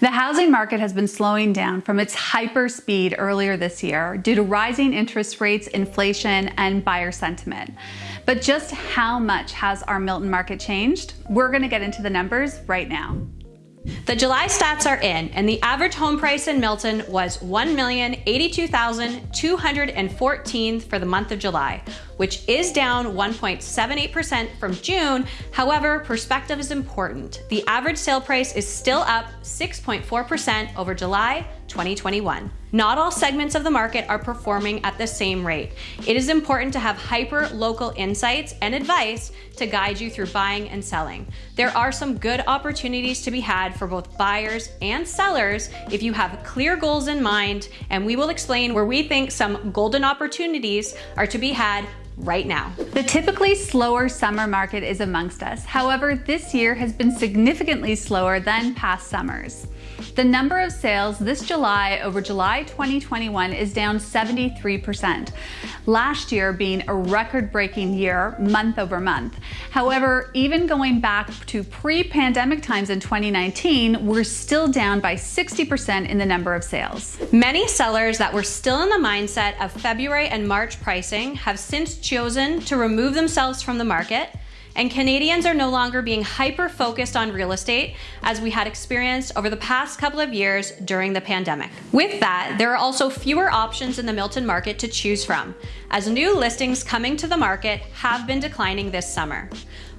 The housing market has been slowing down from its hyper speed earlier this year due to rising interest rates, inflation, and buyer sentiment. But just how much has our Milton market changed? We're going to get into the numbers right now. The July stats are in, and the average home price in Milton was 1,082,214 for the month of July, which is down 1.78% from June. However, perspective is important. The average sale price is still up 6.4% over July 2021. Not all segments of the market are performing at the same rate. It is important to have hyper local insights and advice to guide you through buying and selling. There are some good opportunities to be had for both buyers and sellers if you have clear goals in mind, and we will explain where we think some golden opportunities are to be had right now. The typically slower summer market is amongst us. However, this year has been significantly slower than past summers. The number of sales this July over July 2021 is down 73%, last year being a record-breaking year month over month. However, even going back to pre-pandemic times in 2019, we're still down by 60% in the number of sales. Many sellers that were still in the mindset of February and March pricing have since chosen to remove themselves from the market and Canadians are no longer being hyper focused on real estate as we had experienced over the past couple of years during the pandemic. With that, there are also fewer options in the Milton market to choose from, as new listings coming to the market have been declining this summer.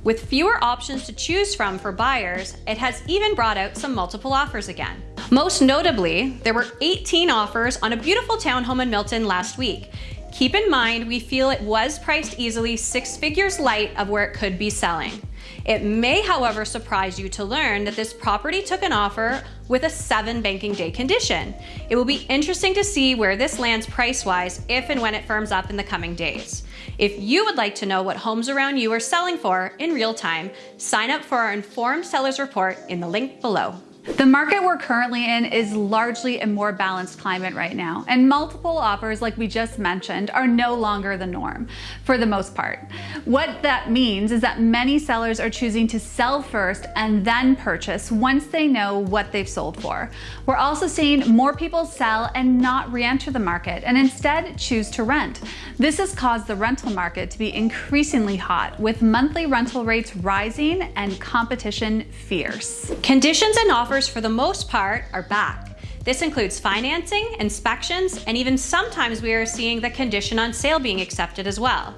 With fewer options to choose from for buyers, it has even brought out some multiple offers again. Most notably, there were 18 offers on a beautiful townhome in Milton last week, Keep in mind, we feel it was priced easily six figures light of where it could be selling. It may, however, surprise you to learn that this property took an offer with a seven banking day condition. It will be interesting to see where this lands price-wise if and when it firms up in the coming days. If you would like to know what homes around you are selling for in real time, sign up for our Informed Sellers Report in the link below. The market we're currently in is largely a more balanced climate right now, and multiple offers, like we just mentioned, are no longer the norm for the most part. What that means is that many sellers are choosing to sell first and then purchase once they know what they've sold for. We're also seeing more people sell and not re-enter the market and instead choose to rent. This has caused the rental market to be increasingly hot, with monthly rental rates rising and competition fierce. Conditions and offers offers for the most part are back. This includes financing, inspections, and even sometimes we are seeing the condition on sale being accepted as well.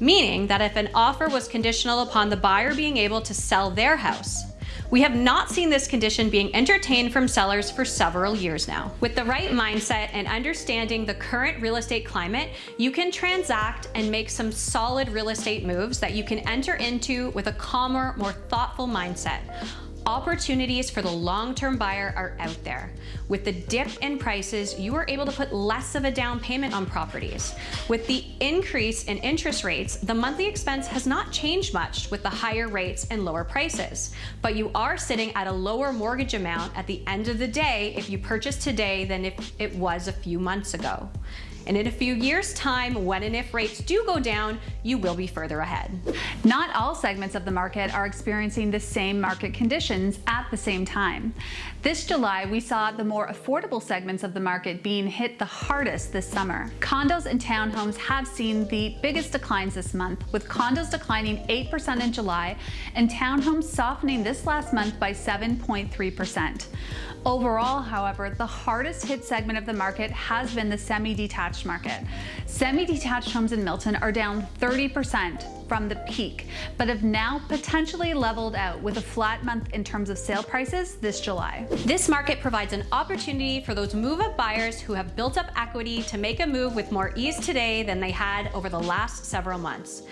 Meaning that if an offer was conditional upon the buyer being able to sell their house, we have not seen this condition being entertained from sellers for several years now. With the right mindset and understanding the current real estate climate, you can transact and make some solid real estate moves that you can enter into with a calmer, more thoughtful mindset. Opportunities for the long-term buyer are out there. With the dip in prices, you are able to put less of a down payment on properties. With the increase in interest rates, the monthly expense has not changed much with the higher rates and lower prices. But you are sitting at a lower mortgage amount at the end of the day if you purchase today than if it was a few months ago. And in a few years' time, when and if rates do go down, you will be further ahead. Not all segments of the market are experiencing the same market at the same time. This July, we saw the more affordable segments of the market being hit the hardest this summer. Condos and townhomes have seen the biggest declines this month, with condos declining 8% in July and townhomes softening this last month by 7.3%. Overall, however, the hardest hit segment of the market has been the semi-detached market. Semi-detached homes in Milton are down 30% from the peak, but have now potentially leveled out with a flat month in terms of sale prices this July. This market provides an opportunity for those move-up buyers who have built up equity to make a move with more ease today than they had over the last several months.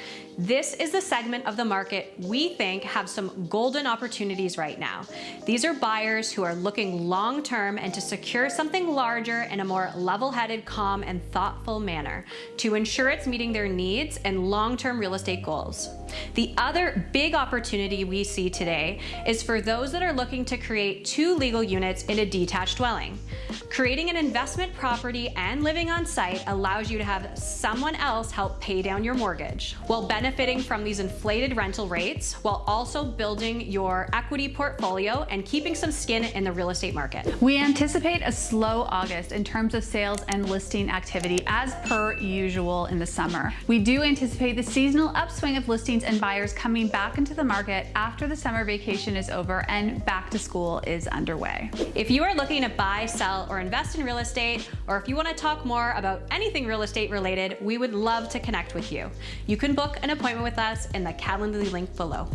This is the segment of the market we think have some golden opportunities right now. These are buyers who are looking long-term and to secure something larger in a more level-headed, calm, and thoughtful manner to ensure it's meeting their needs and long-term real estate goals. The other big opportunity we see today is for those that are looking to create two legal units in a detached dwelling. Creating an investment property and living on site allows you to have someone else help pay down your mortgage while benefiting benefiting from these inflated rental rates while also building your equity portfolio and keeping some skin in the real estate market. We anticipate a slow August in terms of sales and listing activity as per usual in the summer. We do anticipate the seasonal upswing of listings and buyers coming back into the market after the summer vacation is over and back to school is underway. If you are looking to buy, sell, or invest in real estate, or if you want to talk more about anything real estate related, we would love to connect with you. You can book an appointment with us in the Calendly link below.